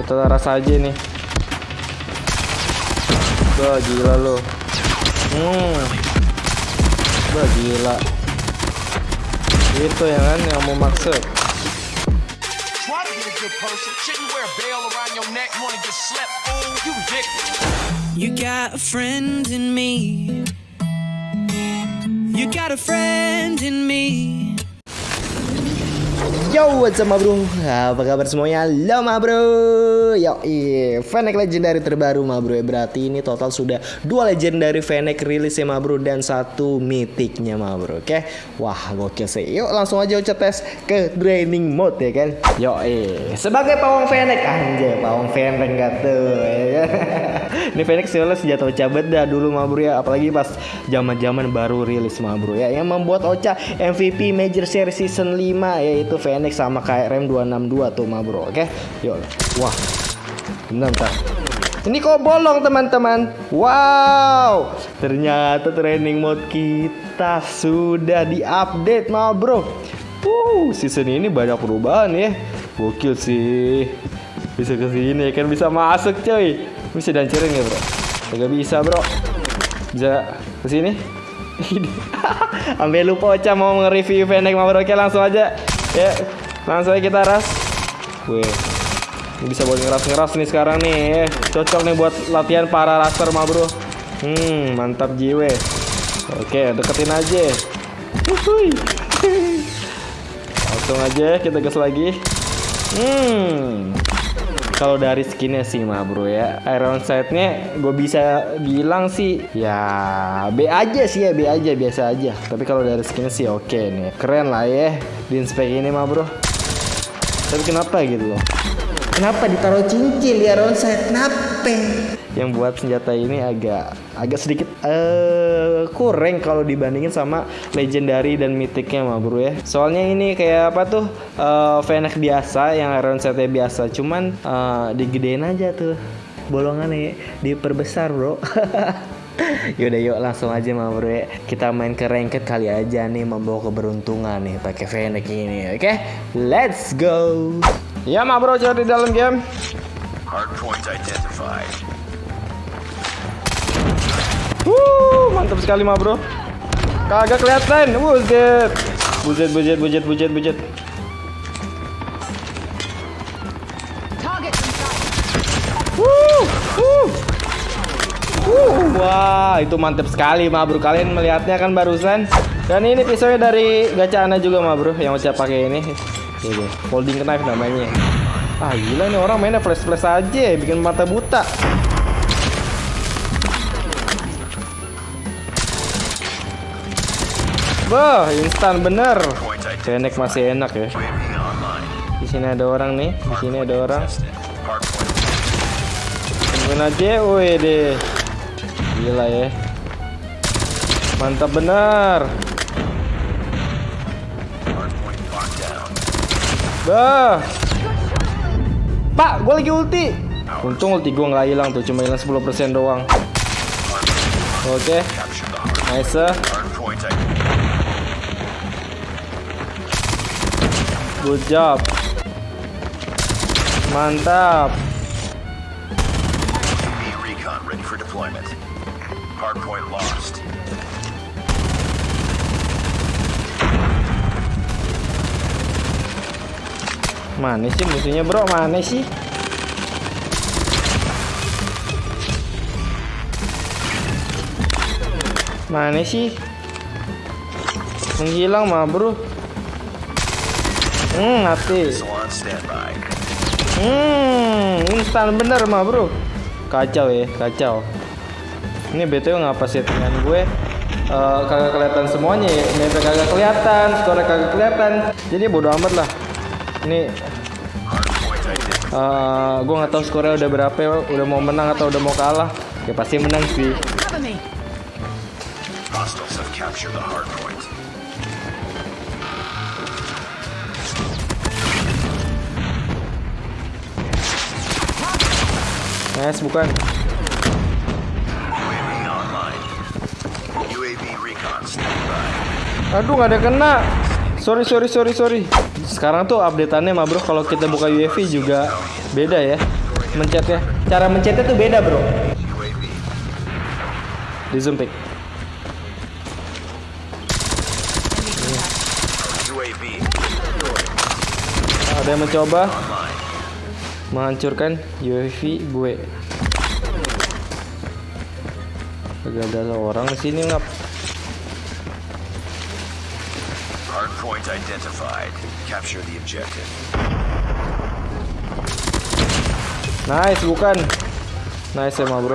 Kita rasa aja nih. Wah gila lo. Hmm. Wah gila. Itu ya kan yang mau maksud. Try to be a good person. Shouldn't wear a bell around your neck. Wanna get slept, fool? You ridiculous. You got a friend in me. You got a friend in me. Yo, what's up ma bro? Apa kabar semuanya? Halo ma bro Yo, Fennec Legendary terbaru ma bro ya Berarti ini total sudah dua Legendary Fennec rilis ya ma bro Dan satu mythicnya ma bro, oke? Wah, gokil sih Yuk langsung aja ucap tes ke Draining Mode ya kan Yo, Sebagai pawang Fennec Anjay, pawang Fennec gak tuh ya kan? Ini Fennec soalnya senjata Ocha beda dulu ma bro ya Apalagi pas zaman zaman baru rilis ma bro ya Yang membuat Ocha MVP Major Series Season 5 Yaitu Fennec sama KRM 262 tuh ma bro. Oke? Yuk. Wah. Bentar bentar. Ini kok bolong teman-teman? Wow. Ternyata training mode kita Sudah diupdate ma bro. Wuh, season ini banyak perubahan ya. Gokil sih. Bisa ke sini kan bisa masuk coy. Bisa dancerin ya bro? Gak bisa bro. Bisa ke sini Sampai lupa Ocha mau nge-review Fennec ma bro. Oke langsung aja Ya langsung aja kita ras. Ini bisa buat ngeras-ngeras nih sekarang nih ya. Cocok nih buat latihan para raster ma bro. Hmm mantap jiwe. Oke deketin aja. Langsung aja kita gas lagi. Hmm kalau dari skinnya sih mah bro ya. Iron Sight-nya gue bisa bilang sih ya B aja sih ya B aja biasa aja. Tapi kalau dari skinnya sih oke nih. Keren lah ya di inspek ini mah bro. Tapi kenapa gitu? loh kenapa ditaruh cincin? Di Sight kenapa? Yang buat senjata ini agak agak sedikit eh kurang kalau dibandingin sama legendary dan mythicnya mah bro ya. Soalnya ini kayak apa tuh uh, biasa yang Iron Sight-nya biasa. Cuman uh, digedein aja tuh. Bolongannya diperbesar bro. Yaudah yuk langsung aja mah bro ya. Kita main ke ranked kali aja nih Membawa keberuntungan nih pakai Fennec ini Oke? Let's go Ya mah bro jadi dalam game Hardpoint identified. Wuh, mantap sekali mah bro. Kagak kelihatan. Buset. Buset, bujet. Wuh, wuh. Wuh, wah, itu mantap sekali mah bro. Kalian melihatnya kan barusan. Dan ini pisaunya dari Gacana juga mah bro, yang ucap pakai ini. Ini folding knife namanya. Ah gila nih orang mainnya flash-flash aja, bikin mata buta. Wah, instan bener. Fennec masih enak ya. Di sini ada orang nih, di sini ada orang. Tungguin aja, woi deh. Gila ya. Mantap bener. Bah. Pak, gue lagi ulti. Untung ulti gue nggak hilang tuh, cuma hilang 10% doang. Oke, hard. nice. Identified. Good job. Mantap. Hardpoint lost. Mana sih musuhnya bro? Mana sih? Mana sih? Menghilang mah bro. Hmm, mati. Hmm, instan bener mah bro. Kacau ya, kacau. Ini BTW ngapa settingan gue eh, kagak kelihatan semuanya ya. Map kagak kelihatan, skornya kagak kelihatan. Jadi bodo amat lah. Ini identified. eh, gue nggak tahu skornya udah berapa, ya, udah mau menang atau udah mau kalah. Ya pasti menang sih. Nice bukan? Aduh nggak ada kena. Sorry sorry sorry sorry. Sekarang tuh updateannya mah bro kalau kita buka UAV juga beda ya. mencetnya. Cara mencetnya tuh beda, Bro. Di zoom pick. Ada yang mencoba menghancurkan UAV gue. Gak ada orang di sini ngap. Capture the objective. Nice, bukan. Nice emang bro.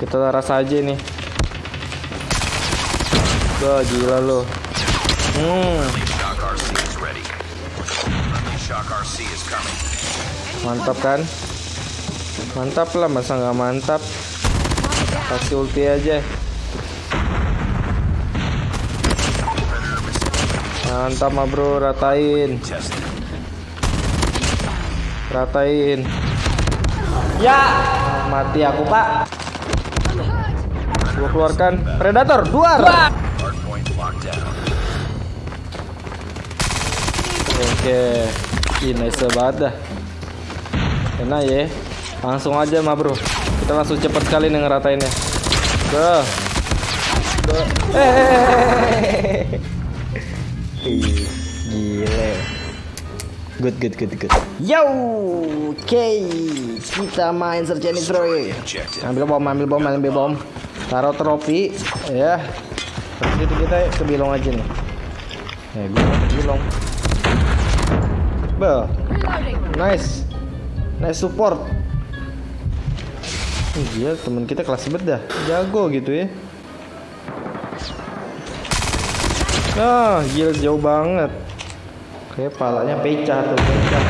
Kita taras aja nih. Wah gila lo. Hmm, mantap kan? Mantap lah, masa nggak mantap? Kasih ulti aja. Mantap mah bro, ratain, ratain. Ya, mati aku pak. Gua keluarkan predator, down. Oke, ini nice banget dah. Enak ya. Langsung aja mah bro. Kita langsung cepet sekali nih ngeratainnya. Duh. Duh. Eh. Gile. Good, good, good, good. Yo, oke. Kita main search destroy. Objective. Ambil bom, ambil bom, ambil bom. Taruh trofi, ya. Terus itu kita ke bilong aja nih. Ya, gue ke bilong. Bel, nice, nice support. Ih, Gila, temen kita kelas beda, jago gitu ya. Ah, gila jauh banget. Kayak palanya pecah tuh, pecah.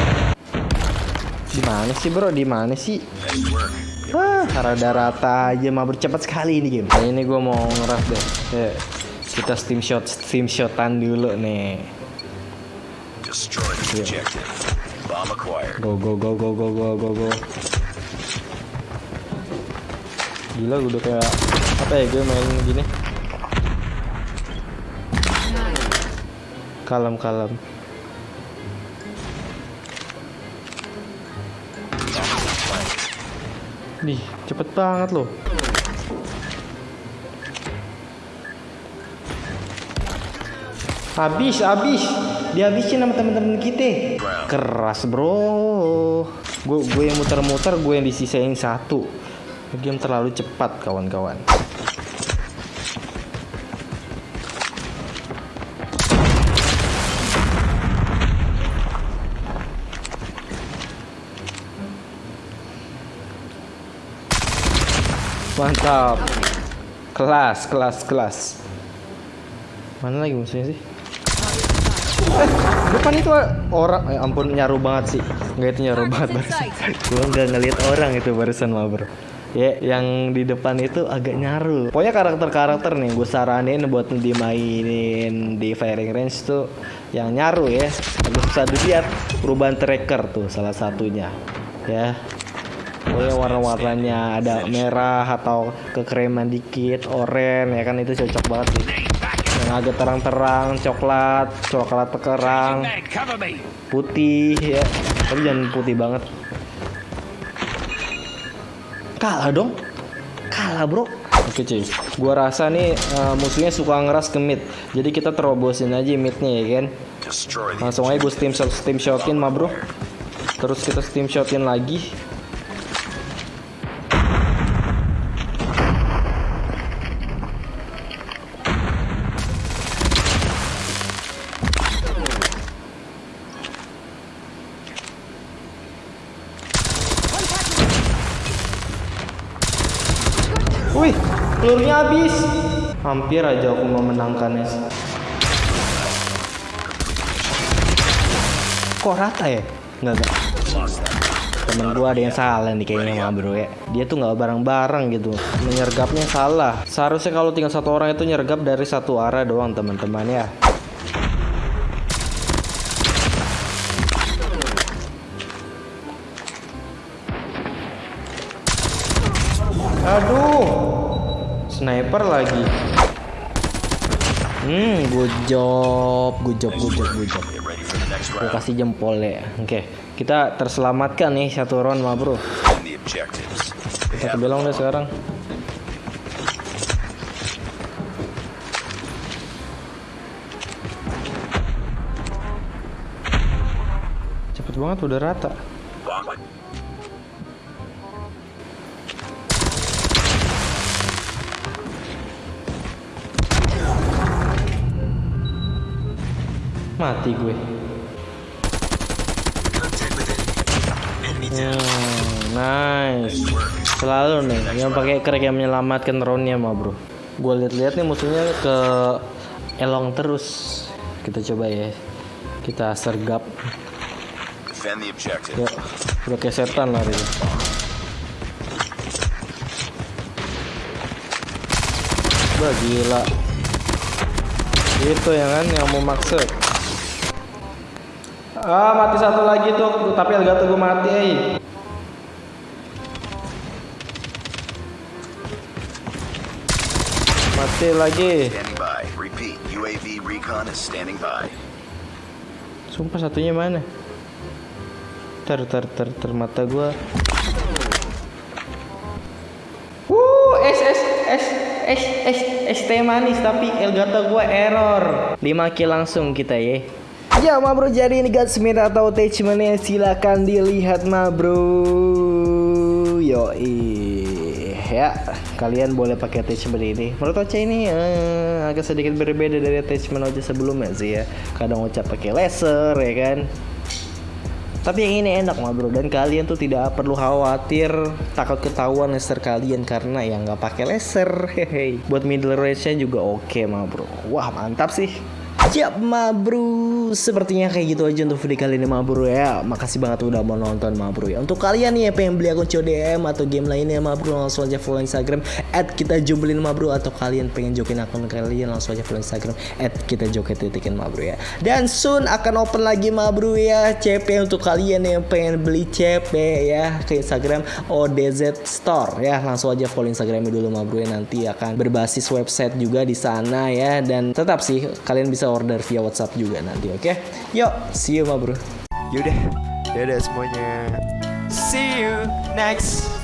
Di mana sih bro? Di mana sih? Nice work. Wah, rada rata aja mah bercepat sekali ini game. Nah, ini gue mau ngeras deh. Ya, kita steam shot, steam shotan dulu nih. Acquired. Go go go go go go go go. Gila gue udah kayak apa ya gue main gini. Kalem kalem. Nih, cepet banget loh. Habis, habis. Dihabisin sama temen-temen kita. Keras, bro. Gue gue yang muter-muter, gue yang disisain satu. Game terlalu cepat, kawan-kawan. Mantap. Kelas, kelas, kelas. Mana lagi musuhnya sih? Eh, depan itu orang, eh, ampun nyaru banget sih. Enggak itu nyaru banget barusan. Gua nggak ngelihat orang itu barusan mah bro. Ya, yang di depan itu agak nyaru. Pokoknya karakter-karakter nih, gue saranin buat dimainin di firing range tuh yang nyaru ya. Agak susah dilihat. Perubahan tracker tuh salah satunya. Ya, Pokoknya warna-warnanya ada merah atau kekreman dikit, oranye ya kan itu cocok banget sih. Yang agak terang-terang, coklat, coklat terang, putih ya. Tapi jangan putih banget. Kalah dong. Kalah, Bro. Oke, cuy. Gua rasa nih eh, musuhnya suka ngeras ke mid. Jadi kita terobosin aja midnya ya kan. Langsung aja gue steam shot, steam shotin mah bro. Terus kita steam shotin lagi. Wih, pelurunya habis. Hampir aja aku memenangkannya. Kok rata ya? Enggak, enggak. Temen gua ada yang salah nih kayaknya sama bro ya. Dia tuh nggak bareng-bareng gitu. Menyergapnya salah. Seharusnya kalau tinggal satu orang itu nyergap dari satu arah doang teman-teman ya. Aduh. Sniper lagi. Hmm, good job, good job, good job, good job. Gue kasih jempol ya. Oke, kita terselamatkan nih satu round mah bro. Kita have belong deh sekarang. Cepet banget udah rata. Mati gue. Hmm, nice. Selalu nih yang pakai crack yang menyelamatkan roundnya mah bro. Gue lihat-lihat nih musuhnya ke elong terus. Kita coba ya. Kita sergap. Ya, udah kayak setan lah itu. Wah gila. Itu ya kan yang mau maksud. Ah mati satu lagi tuh, tapi Elgato gue mati eh. Mati lagi. Sumpah satunya mana? Ter ter ter ter mata gua. Wuh, es es es es teh manis tapi Elgato gua error. 5 kill langsung kita ya. Ya ma bro jadi ini gunsmith atau attachmentnya silakan dilihat ma bro Yo ya kalian boleh pakai attachment ini. Menurut Ocha ini eh, agak sedikit berbeda dari attachment Ocha sebelumnya sih ya. Kadang Ocha pakai laser ya kan? Tapi yang ini enak mah bro dan kalian tuh tidak perlu khawatir takut ketahuan laser kalian karena yang nggak pakai laser. Hehe. Buat middle range nya juga oke mah bro wah mantap sih Yap ma bro Sepertinya kayak gitu aja untuk video kali ini ma bro ya. Makasih banget udah mau nonton ma bro ya. Untuk kalian nih yang pengen beli akun CODM atau game lainnya ma bro Langsung aja follow Instagram At kita jumblin ma bro Atau kalian pengen jokin akun kalian Langsung aja follow Instagram At kita titikin ma bro ya. Dan soon akan open lagi ma bro ya CP untuk kalian yang pengen beli CP ya Ke Instagram ODZ Store ya. Langsung aja follow Instagramnya dulu ma bro ya. Nanti akan berbasis website juga di sana ya. Dan tetap sih kalian bisa order via WhatsApp juga nanti oke? Yuk see you ma bro. Yaudah, dadah semuanya. See you next